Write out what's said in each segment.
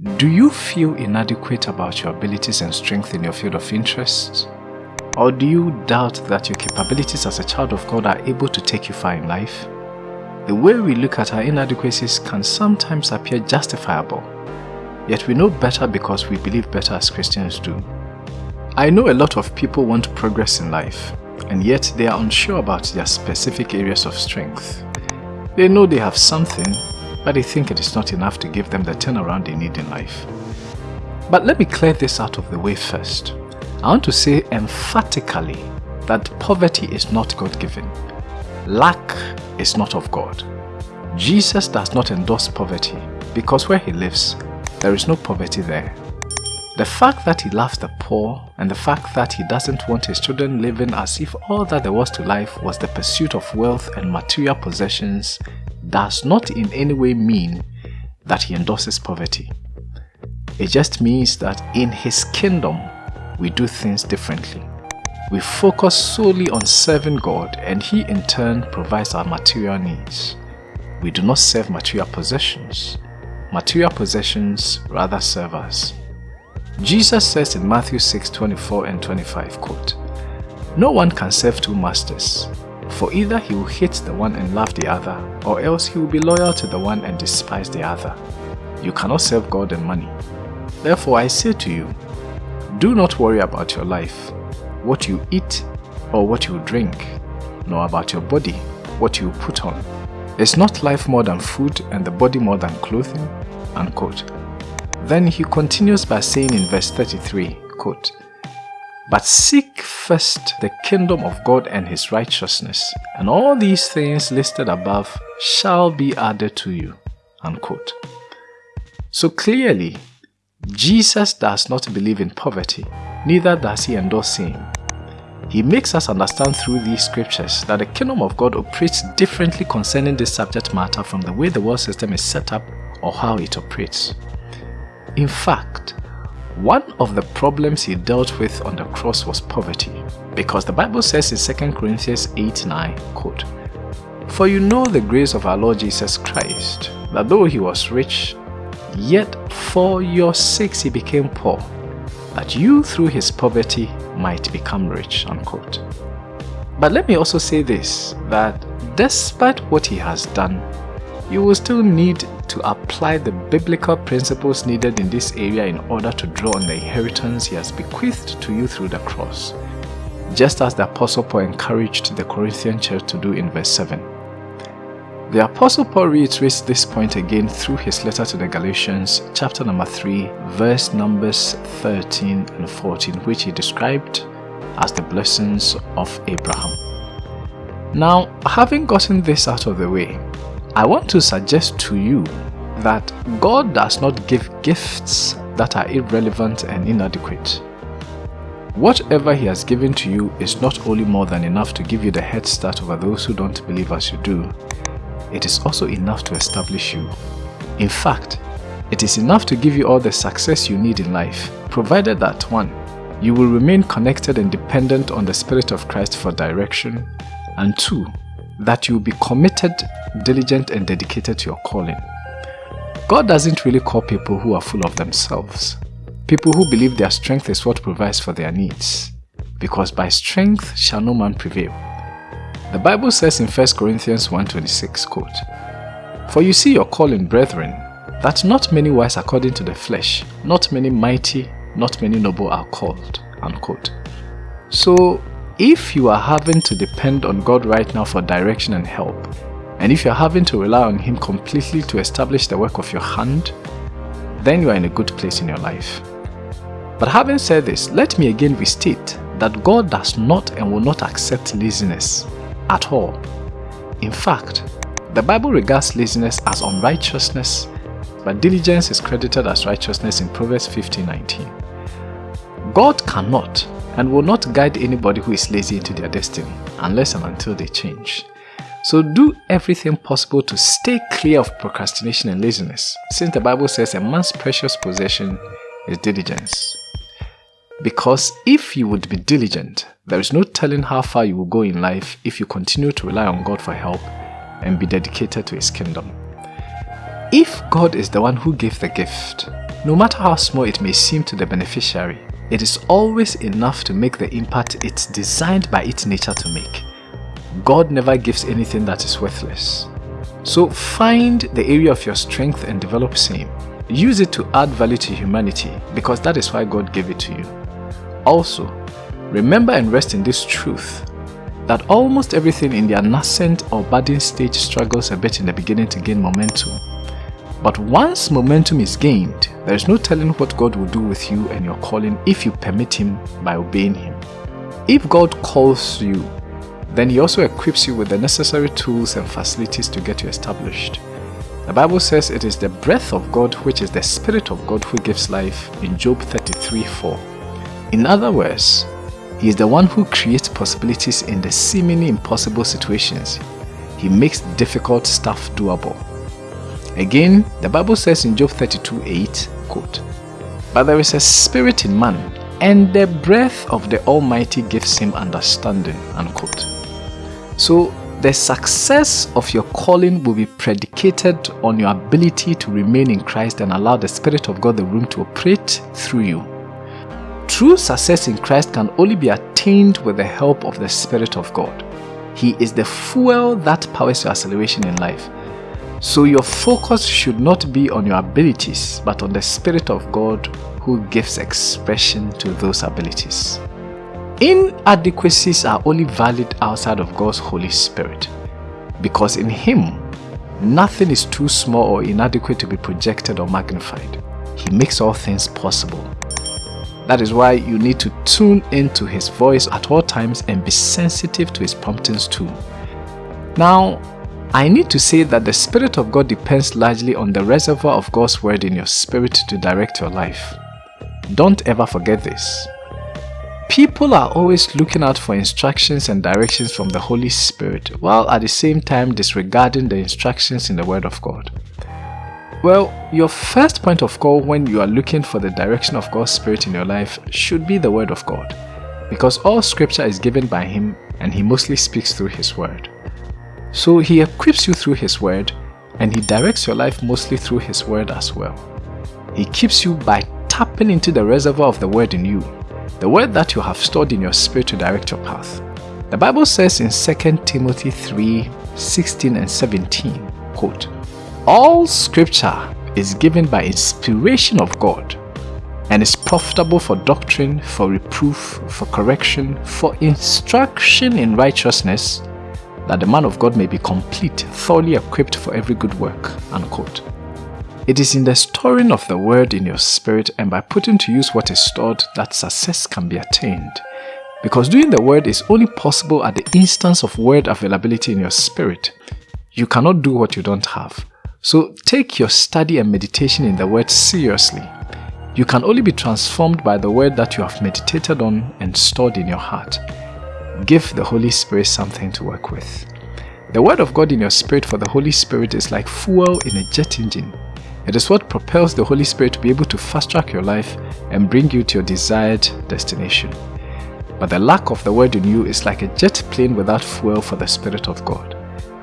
Do you feel inadequate about your abilities and strength in your field of interest? Or do you doubt that your capabilities as a child of God are able to take you far in life? The way we look at our inadequacies can sometimes appear justifiable, yet we know better because we believe better as Christians do. I know a lot of people want progress in life, and yet they are unsure about their specific areas of strength. They know they have something, but they think it is not enough to give them the turnaround they need in life. But let me clear this out of the way first. I want to say emphatically that poverty is not God-given. Lack is not of God. Jesus does not endorse poverty because where he lives, there is no poverty there. The fact that he loves the poor and the fact that he doesn't want his children living as if all that there was to life was the pursuit of wealth and material possessions does not in any way mean that he endorses poverty. It just means that in his kingdom, we do things differently. We focus solely on serving God and he in turn provides our material needs. We do not serve material possessions. Material possessions rather serve us. Jesus says in Matthew 6, 24 and 25, quote, No one can serve two masters, for either he will hate the one and love the other, or else he will be loyal to the one and despise the other. You cannot serve God and money. Therefore I say to you, do not worry about your life, what you eat or what you drink, nor about your body, what you put on. Is not life more than food and the body more than clothing? Unquote. Then he continues by saying in verse 33, quote, But seek first the kingdom of God and his righteousness, and all these things listed above shall be added to you. Unquote. So clearly, Jesus does not believe in poverty, neither does he endorse sin. He makes us understand through these scriptures that the kingdom of God operates differently concerning this subject matter from the way the world system is set up or how it operates. In fact, one of the problems he dealt with on the cross was poverty, because the Bible says in 2 Corinthians 8 9, quote, For you know the grace of our Lord Jesus Christ, that though he was rich, Yet for your sakes he became poor, that you through his poverty might become rich. Unquote. But let me also say this, that despite what he has done, you will still need to apply the biblical principles needed in this area in order to draw on the inheritance he has bequeathed to you through the cross, just as the Apostle Paul encouraged the Corinthian church to do in verse 7. The Apostle Paul reiterates this point again through his letter to the Galatians, chapter number 3, verse numbers 13 and 14, which he described as the blessings of Abraham. Now, having gotten this out of the way, I want to suggest to you that God does not give gifts that are irrelevant and inadequate. Whatever He has given to you is not only more than enough to give you the head start over those who don't believe as you do, it is also enough to establish you. In fact, it is enough to give you all the success you need in life, provided that 1. You will remain connected and dependent on the Spirit of Christ for direction, and 2. That you will be committed, diligent and dedicated to your calling. God doesn't really call people who are full of themselves, people who believe their strength is what provides for their needs, because by strength shall no man prevail. The Bible says in 1 Corinthians 1.26, quote, For you see your calling, brethren, that not many wise according to the flesh, not many mighty, not many noble are called. Unquote. So, if you are having to depend on God right now for direction and help, and if you're having to rely on Him completely to establish the work of your hand, then you are in a good place in your life. But having said this, let me again restate that God does not and will not accept laziness at all. In fact, the Bible regards laziness as unrighteousness, but diligence is credited as righteousness in Proverbs 15:19. God cannot and will not guide anybody who is lazy into their destiny unless and until they change. So do everything possible to stay clear of procrastination and laziness, since the Bible says a man's precious possession is diligence. Because if you would be diligent, there is no telling how far you will go in life if you continue to rely on God for help and be dedicated to His kingdom. If God is the one who gave the gift, no matter how small it may seem to the beneficiary, it is always enough to make the impact it's designed by its nature to make. God never gives anything that is worthless. So find the area of your strength and develop same. Use it to add value to humanity because that is why God gave it to you. Also, remember and rest in this truth that almost everything in the nascent or budding stage struggles a bit in the beginning to gain momentum. But once momentum is gained, there is no telling what God will do with you and your calling if you permit Him by obeying Him. If God calls you, then He also equips you with the necessary tools and facilities to get you established. The Bible says it is the breath of God which is the Spirit of God who gives life in Job 33 4. In other words, He is the one who creates possibilities in the seemingly impossible situations. He makes difficult stuff doable. Again, the Bible says in Job 32 8, quote, But there is a spirit in man, and the breath of the Almighty gives him understanding. Unquote. So, the success of your calling will be predicated on your ability to remain in Christ and allow the Spirit of God the room to operate through you. True success in Christ can only be attained with the help of the Spirit of God. He is the fuel that powers your acceleration in life. So your focus should not be on your abilities, but on the Spirit of God who gives expression to those abilities. Inadequacies are only valid outside of God's Holy Spirit, because in Him, nothing is too small or inadequate to be projected or magnified. He makes all things possible. That is why you need to tune into His voice at all times and be sensitive to His promptings too. Now, I need to say that the Spirit of God depends largely on the reservoir of God's Word in your spirit to direct your life. Don't ever forget this. People are always looking out for instructions and directions from the Holy Spirit while at the same time disregarding the instructions in the Word of God. Well, your first point of call when you are looking for the direction of God's Spirit in your life should be the Word of God because all scripture is given by Him and He mostly speaks through His Word. So he equips you through his word and he directs your life mostly through his word as well. He keeps you by tapping into the reservoir of the word in you, the word that you have stored in your spirit to direct your path. The Bible says in 2 Timothy 3 16 and 17, quote, All scripture is given by inspiration of God and is profitable for doctrine, for reproof, for correction, for instruction in righteousness, that the man of God may be complete, thoroughly equipped for every good work. Unquote. It is in the storing of the word in your spirit and by putting to use what is stored that success can be attained. Because doing the word is only possible at the instance of word availability in your spirit. You cannot do what you don't have. So take your study and meditation in the word seriously. You can only be transformed by the word that you have meditated on and stored in your heart. Give the Holy Spirit something to work with. The Word of God in your spirit for the Holy Spirit is like fuel in a jet engine. It is what propels the Holy Spirit to be able to fast track your life and bring you to your desired destination. But the lack of the Word in you is like a jet plane without fuel for the Spirit of God.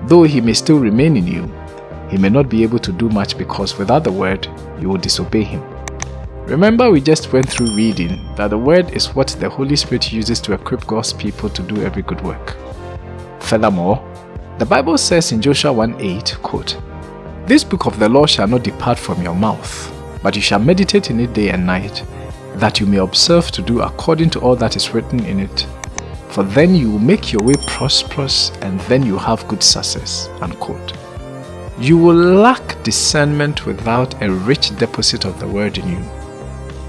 Though He may still remain in you, He may not be able to do much because without the Word, you will disobey Him. Remember we just went through reading that the word is what the Holy Spirit uses to equip God's people to do every good work. Furthermore, the Bible says in Joshua 1:8, quote, This book of the law shall not depart from your mouth, but you shall meditate in it day and night, that you may observe to do according to all that is written in it. For then you will make your way prosperous and then you have good success. Unquote. You will lack discernment without a rich deposit of the word in you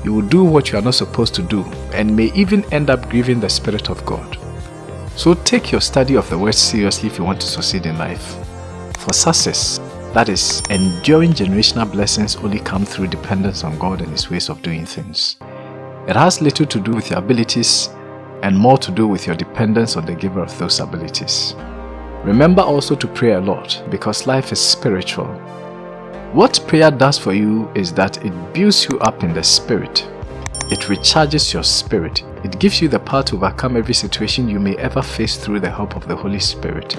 you will do what you are not supposed to do and may even end up grieving the Spirit of God. So take your study of the Word seriously if you want to succeed in life. For success, that is, enduring generational blessings only come through dependence on God and His ways of doing things. It has little to do with your abilities and more to do with your dependence on the giver of those abilities. Remember also to pray a lot because life is spiritual what prayer does for you is that it builds you up in the spirit. It recharges your spirit. It gives you the power to overcome every situation you may ever face through the help of the Holy Spirit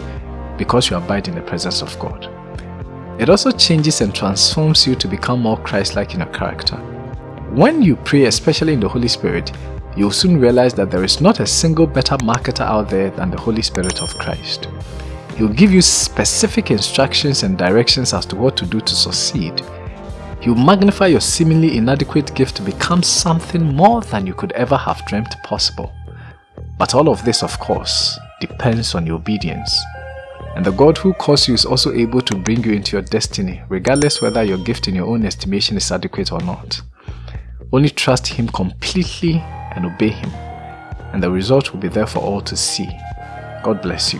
because you abide in the presence of God. It also changes and transforms you to become more Christ-like in your character. When you pray, especially in the Holy Spirit, you'll soon realize that there is not a single better marketer out there than the Holy Spirit of Christ. He'll give you specific instructions and directions as to what to do to succeed. He'll magnify your seemingly inadequate gift to become something more than you could ever have dreamt possible. But all of this, of course, depends on your obedience. And the God who calls you is also able to bring you into your destiny, regardless whether your gift in your own estimation is adequate or not. Only trust Him completely and obey Him, and the result will be there for all to see. God bless you.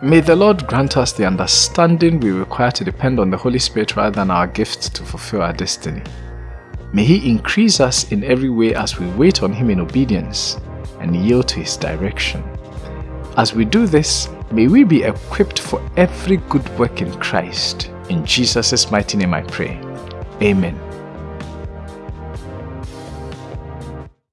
May the Lord grant us the understanding we require to depend on the Holy Spirit rather than our gifts to fulfill our destiny. May He increase us in every way as we wait on Him in obedience and yield to His direction. As we do this, May we be equipped for every good work in Christ. In Jesus' mighty name I pray. Amen.